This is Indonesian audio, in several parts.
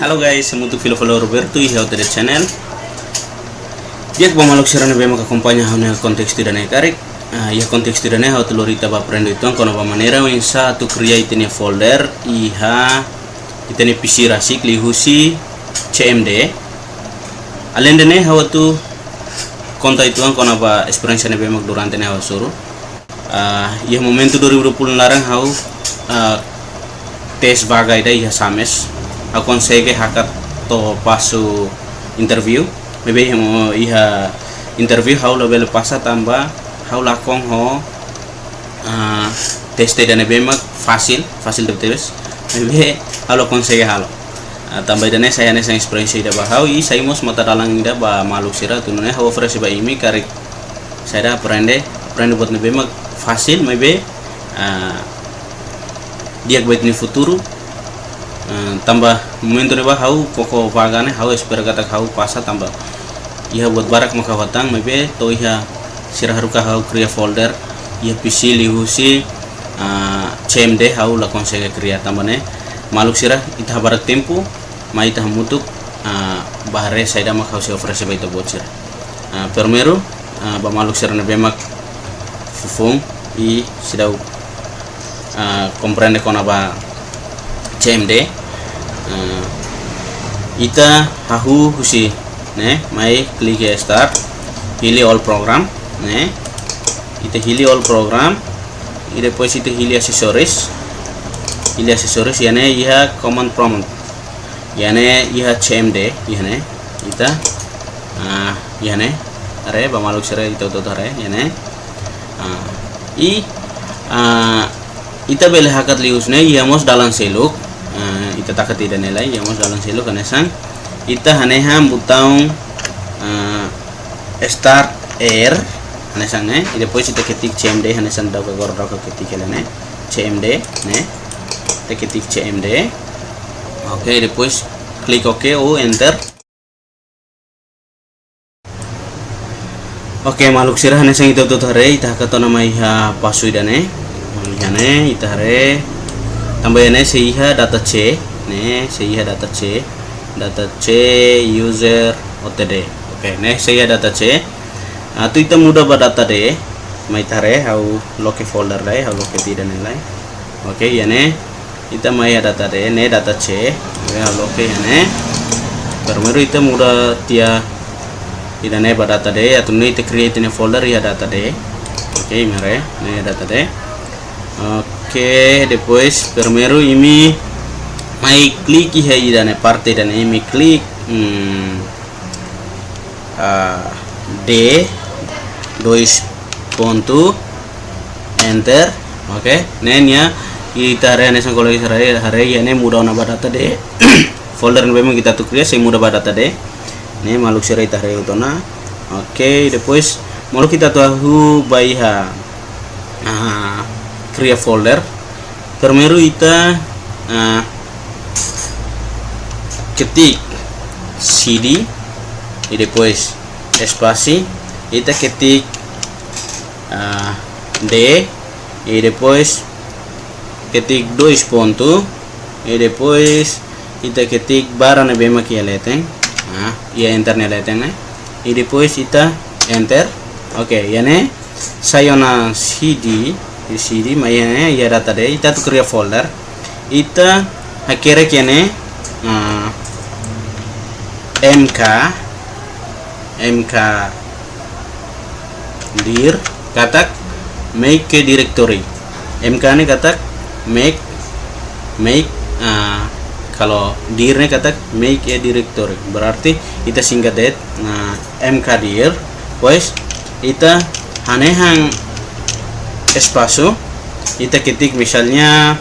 Halo guys, untuk filo follow Roberto ihau tadi channel. Dia ko maluk sirane be maka kompanya hauna konteks tidak naik tarik. Ya konteks tidak naik hau telurita ba prendo itu kono ba manera wing sa tu create ini folder iha itani PC rasik lihusi CMD. Alende ne hau tu konta itu kono ba experience ne be mak durante ne hau suru. Ah, ya momentu 2020 larang hau ah, tes bagai dai iha sames akonsege hakat to pasu interview. Maybe mo iha interview how lo bel pasa tamba how lakong ho uh, teste dane bemak fasil fasil de tebes maybe halo konsege halo. Uh, tamba dane saya ne sang experience ida ba how i sai mos mata dalang ida ba maluk sira tunune how fresh ba imi karik saya da aprende aprende buat ne bemak fasil. Maybe uh, dia buat ni futuro Eh, tambah momento ba hau koko vagane hau espera kata hau pasa tambah. Iha buat barak maka watang maybe to iha sirah haruka hau kriya folder iha pc lihusi uh, cmd hau la konsege kriya tambah ne. Maluk sirah ita barak tempo ma ita mutuk uh, bahare saida mak hau se ofrese ita buat sirah. Permeru uh, ba maluk sirah ne bemak fufung i sidau comprende kona ba CMD ita hahu husi ne mai klik ya start. Hili all program. Ne ita hili all program. Ida depois ita hili accessories. Hili accessories yane iha command prompt. Yane iha cmd yane ita. Uh, yane are bamaluk sere ita are yane. Uh, i uh, ita bele hakat liusne iamos dalam seluk ita takat tidak nilai yang mau dalam silo sang ita haneha butang uh, start air hanesan ne. Ida depois ita ketik cmd hanesan daw ka gor daw ka ketik cmd ne. Ita ketik cmd oke okay, depois klik ok o enter. Oke, okay, maluk sirah hanesan itu tuh hare ita kato nama iha pasui dane. Ihane ita hare tambahannya seiha data C nih seiha data C data C user OTD oke nih seiha data C nah, itu kita mudah data D mai tare hau loke folder deh hau loke tidak nilai oke ya nih kita mai data D nih data C ya loke ya nih. Permeru itu mudah dia tidak nih data D atau nih kita create ini folder ya data D oke mere nih data D oke depois primeiro ini mai klik aí da parte dan ini klik hmm, uh, D dois ponto enter oke. Okay. nenya kita hari sang kalau hari hari ini mudah na data de folder memang kita tuh kriya saya mudah data de ini maluk serai hari itu na oke okay, depois mau kita tahu bayiha nah cria folder. Primeiro ita uh, ketik cd e depois espaço ita ketik uh, d e depois ketik dois ponto e depois ita ketik barra na bem aqui leten ah, e enter na leten né e depois ita enter ok ya ne sayo na cd di sini mayanya ya data deh kita tuh kerja folder. Kita akhirnya kene uh, mk mk dir katak make ke directory. Mk ini katak make make uh, kalau dir ini katak make a directory. Berarti kita singkat det nah mk dir pues kita hanehang espacio kita ketik misalnya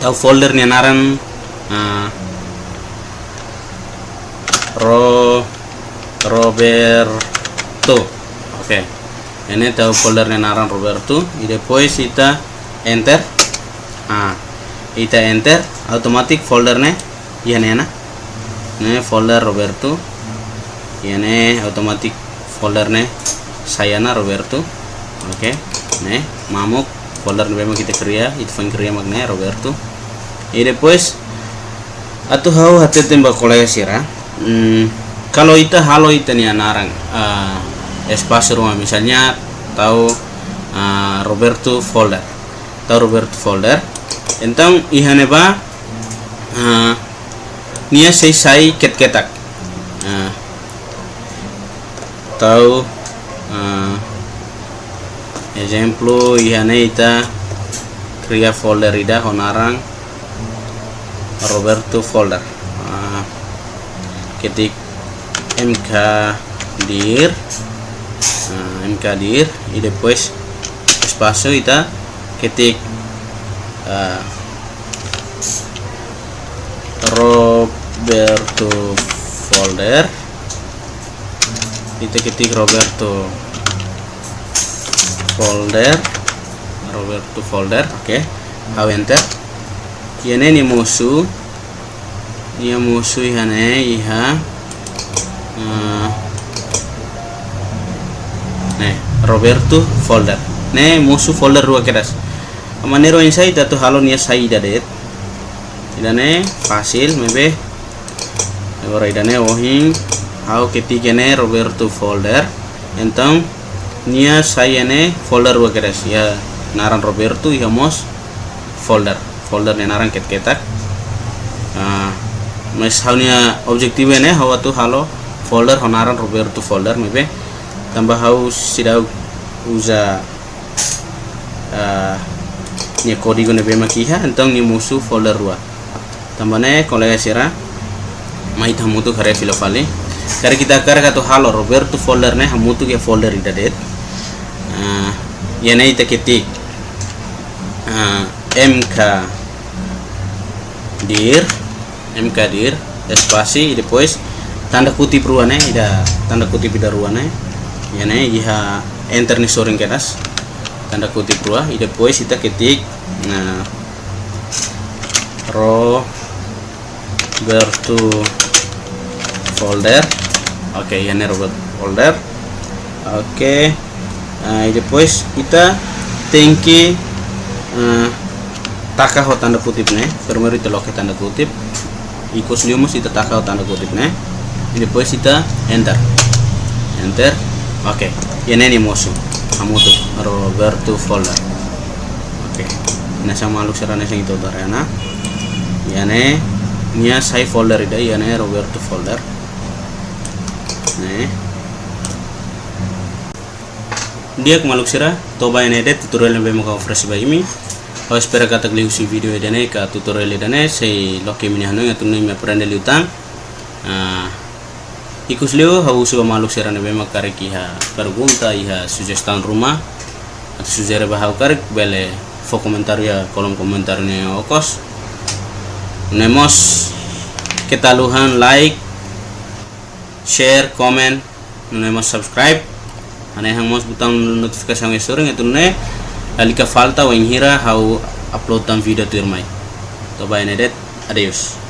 tahu foldernya naran uh, ro Roberto. Oke. Okay. ini tahu foldernya naran Roberto. Y después kita enter. Ah kita enter otomatis foldernya. Ya nih ini folder Roberto. Ini otomatis foldernya. Saya na Roberto. Oke. Okay mamuk. Folder memang kita kerja itu fang kerja magna Roberto. Y después atau hau hmm, kalau ita halo ita nih narang uh, espasi rumah misalnya tahu uh, Roberto folder. Tahu Roberto folder? Entang ihane ba uh, nia sei sai ket ketak uh, tahu uh, exemplo ihane ita cria folder ida honarang Roberto folder ketik mk dir. Uh, mk dir e depois espaço ita ketik uh, Roberto folder. Kita ketik Roberto folder. Roberto folder oke. Okay. enter. Yene ni musuh dia musuh ihane iha ne Roberto folder. Ne musuh folder dua keras. Manero insai tu halo nia saida det idane fasil mebe. Agora idane ohing how ketikene Roberto folder. Então nia sayane folder dua keras. Ya naran Roberto ihamos folder. Folder ne narang ket ketak mes haunya objektif ne hawa tu halo folder honaran roberto folder mebe tambah hau sidau uza uh, ni kodigo ne bema kiha entong ni musuh folder rua. Tambah ne kolega sira mai tamutu kare filo fale kare kita kare katu halo roberto folder ne hamutu ke folder ida det. Uh, yana ita ketik uh, mk dir mk dir spasi depois tanda kutip ruane ida tanda kutip ida ruane. Yane iha enter ni soring keras tanda kutip rua ida depois ita ketik. Nah ro bertu folder. Oke okay, yane robot folder. Oke okay. nah, depois kita thank uh, takaho tanda kutip ne. Firmware itu tanda kutip ikut liumus itu takaho tanda kutip ne? Ini depois kita enter. Enter oke. Ini nih musuh. Kamu tuh Roberto folder oke. Ini sama lu serana sing itu darana ya ne? Nya saya folder ida ya ne? Roberto folder. Nih dia kemaluk sira toba ini deh tutorial yang kau fresh by ini Ho spero che tagli usi video idane ka tutorial idane sei loke mini hanu ya tunai me prende liutang. Ikus leo ha usu maluk serane be makare ki ha pergunta iha suggestion rumah atau sugere bahau karek bele fo komentar ya kolom komentar ne okos. Nemos ketaluhan like share comment nemos subscribe ane hangmos butang notifikasi yang sering itu ne alika falta wa inhira hau upload tam video tu irmai. To bye nedet adios